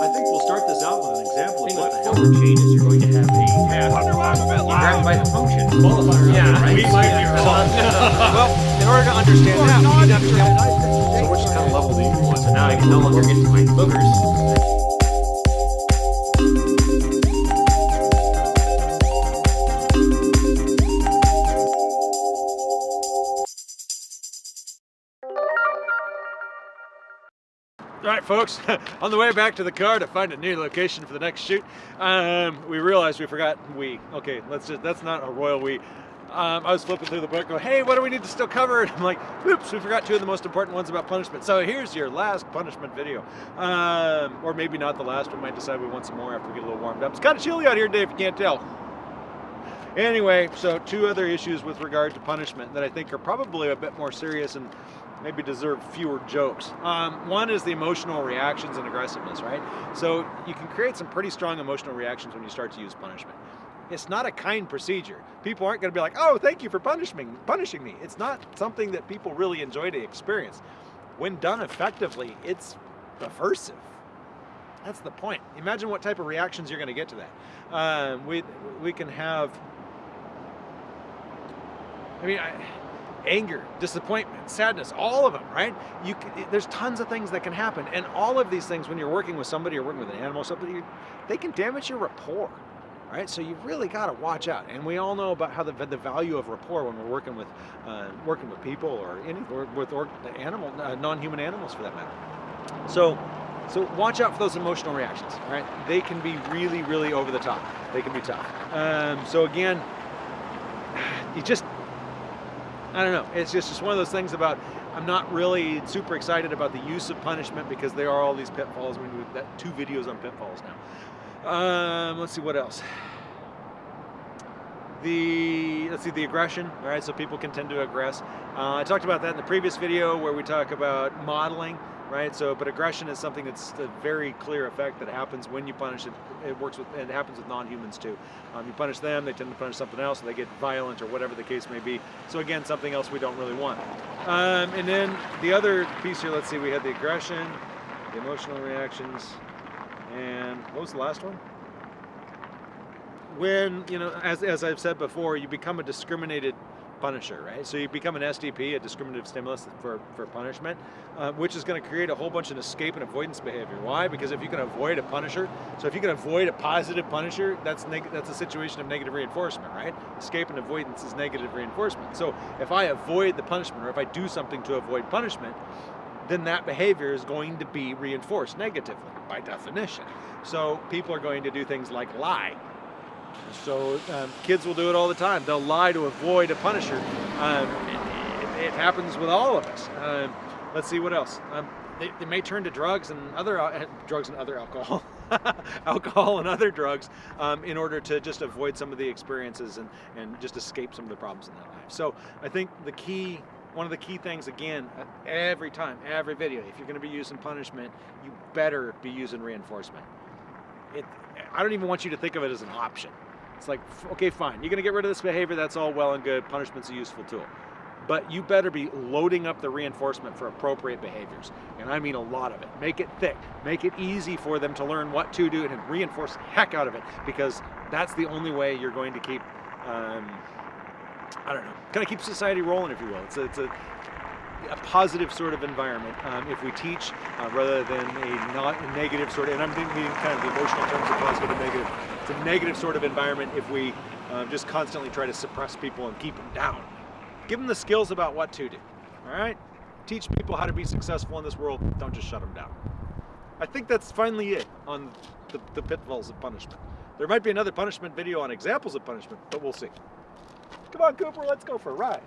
I think we'll start this out with an example of what the hell chain is. You're going to have a task. You grab it by the function. Qualifier. Yeah, right? we might be wrong. well, in order to understand that, we need to understand So which kind of level do you want? So now I can no longer get to my boogers. All right, folks, on the way back to the car to find a new location for the next shoot, um, we realized we forgot we. Okay, let's just, that's not a royal we. Um, I was flipping through the book, going, hey, what do we need to still cover? And I'm like, oops, we forgot two of the most important ones about punishment. So here's your last punishment video. Um, or maybe not the last, we might decide we want some more after we get a little warmed up. It's kind of chilly out here today if you can't tell. Anyway, so two other issues with regard to punishment that I think are probably a bit more serious and maybe deserve fewer jokes. Um, one is the emotional reactions and aggressiveness, right? So you can create some pretty strong emotional reactions when you start to use punishment. It's not a kind procedure. People aren't going to be like, "Oh, thank you for punishing punishing me." It's not something that people really enjoy to experience. When done effectively, it's aversive. That's the point. Imagine what type of reactions you're going to get to that. Um, we we can have. I mean, I, anger, disappointment, sadness, all of them, right? You there's tons of things that can happen, and all of these things, when you're working with somebody or working with an animal, somebody, they can damage your rapport. Right, so you really got to watch out, and we all know about how the, the value of rapport when we're working with uh, working with people or any or with or animal uh, non-human animals for that matter. So, so watch out for those emotional reactions. Right, they can be really, really over the top. They can be tough. Um, so again, you just I don't know. It's just, just one of those things about I'm not really super excited about the use of punishment because there are all these pitfalls. We do that two videos on pitfalls now. Um, let's see what else. The let's see the aggression. All right, so people can tend to aggress. Uh, I talked about that in the previous video where we talk about modeling. Right, so but aggression is something that's a very clear effect that happens when you punish it. It works with, it happens with non-humans too. Um, you punish them, they tend to punish something else, and they get violent or whatever the case may be. So again, something else we don't really want. Um, and then the other piece here, let's see, we had the aggression, the emotional reactions, and what was the last one? When, you know, as, as I've said before, you become a discriminated punisher, right? So you become an SDP, a discriminative stimulus for, for punishment, uh, which is going to create a whole bunch of escape and avoidance behavior. Why? Because if you can avoid a punisher, so if you can avoid a positive punisher, that's that's a situation of negative reinforcement, right? Escape and avoidance is negative reinforcement. So if I avoid the punishment, or if I do something to avoid punishment, then that behavior is going to be reinforced negatively by definition. So people are going to do things like lie, so um, kids will do it all the time. They'll lie to avoid a punisher. Um, it, it, happens with all of us. Um, let's see what else. Um, they, they, may turn to drugs and other uh, drugs and other alcohol, alcohol and other drugs um, in order to just avoid some of the experiences and, and just escape some of the problems in their life. So I think the key one of the key things again every time every video if you're going to be using punishment you better be using reinforcement it, I don't even want you to think of it as an option. It's like, okay, fine, you're gonna get rid of this behavior, that's all well and good, punishment's a useful tool. But you better be loading up the reinforcement for appropriate behaviors. And I mean a lot of it. Make it thick, make it easy for them to learn what to do and reinforce the heck out of it because that's the only way you're going to keep, um, I don't know, kind of keep society rolling, if you will. It's a, it's a a positive sort of environment um, if we teach uh, rather than a not a negative sort of, and I'm thinking kind of the emotional terms of positive and negative. It's a negative sort of environment if we uh, just constantly try to suppress people and keep them down. Give them the skills about what to do, all right? Teach people how to be successful in this world, don't just shut them down. I think that's finally it on the, the pitfalls of punishment. There might be another punishment video on examples of punishment, but we'll see. Come on, Cooper, let's go for a ride.